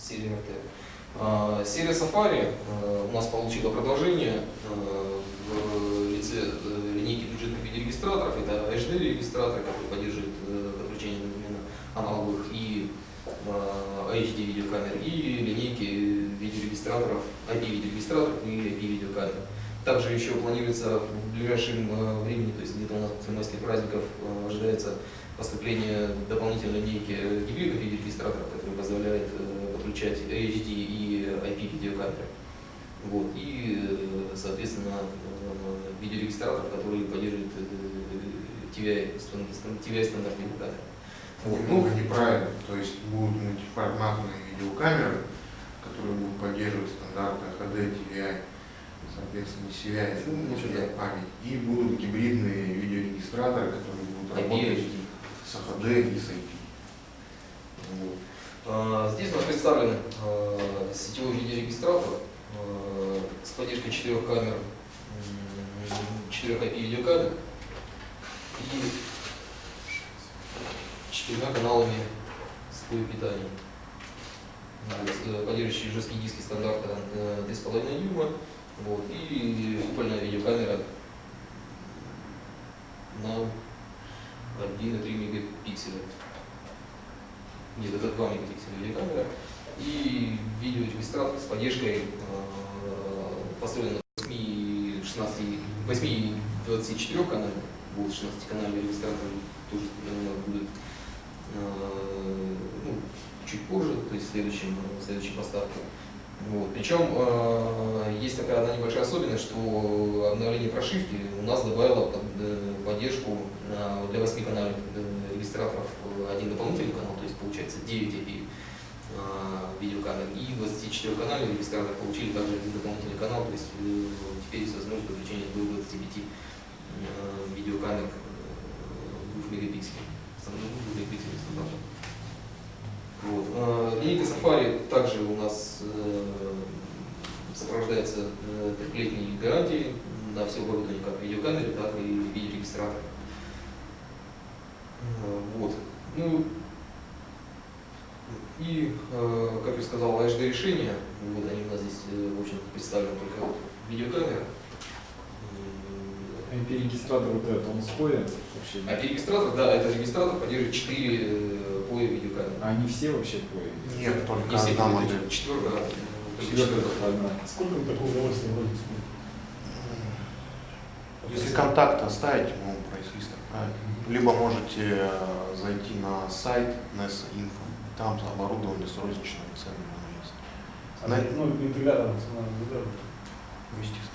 серия RT. А, Серия Safari э, у нас получила продолжение э, в лице э, линейки бюджетных видеорегистраторов. Это HD-регистратор, который поддерживает подключение одновременно аналоговых и э, HD видеокамер, и линейки видеорегистраторов, IP-видеорегистраторов и IP-видеокамер. Также еще планируется в ближайшем времени, то есть где-то у нас после майских праздников ожидается поступление дополнительной линейки гибридных видеорегистраторов, которые позволяют подключать HD и IP видеокамеры. Вот. И, э, соответственно, э, видеорегистратор, который поддерживает э, TVI, стан- TVI стандартные камеры. Вот. Немного неправильно. То есть будут мультиформатные видеокамеры, которые будут поддерживать стандарты HD, TVI, соответственно, CVI, Ну. CVI память. И будут гибридные видеорегистраторы, которые будут работать с HD и с IP. А, Здесь у нас представлен а, сетевой видеорегистратор а, с поддержкой четырех камер, четырех видеокамер и четырьмя каналами сетевого питания. Э, Поддерживающие жесткие диски стандарта э, 3,5 дюйма вот, и купольная видеокамера Это 2 мегапикселя видеокамера. И видеорегистратор с поддержкой э, построен на 8, 16, 8 и 24 канале. Будут 16 канальные регистраторы тоже э, будут э, ну, чуть позже, то есть в следующем, в следующей поставке. Вот. Причем э, есть такая одна небольшая особенность, что обновление прошивки у нас добавило под- э, поддержку э, для 8 канальных регистраторов э, один дополнительный канал, то есть получается 9 IP э, видеокамер и 24 канальный регистратор получили также один дополнительный канал, то есть э, теперь есть возможность подключения до 25 э, видеокамер э, 2 мегапикселей. Стандарт- 2 мегапикселей стандарта. Вот. Линейка Safari также у нас сопровождается трехлетней гарантией на все оборудование, как видеокамеры, так и видеорегистратор. Э, Вот. Ну, и, э, как я сказал, HD решения, вот они у нас здесь, э, в общем представлены только вот видеокамера. М, IP-регистратор вот этот, он спорит вообще? IP-регистратор, да, это регистратор поддерживает 4 поя видеокамеры. А они все вообще по Нет, только Не все одна модель. Четвертая четвертая. одна. Сколько вы такое удовольствие вроде Если контакт оставить, ему прайс-лист отправить либо можете э, зайти на сайт NES-Info, там оборудование с розничными ценами есть. А, на... Ну, интеграция национального естественно.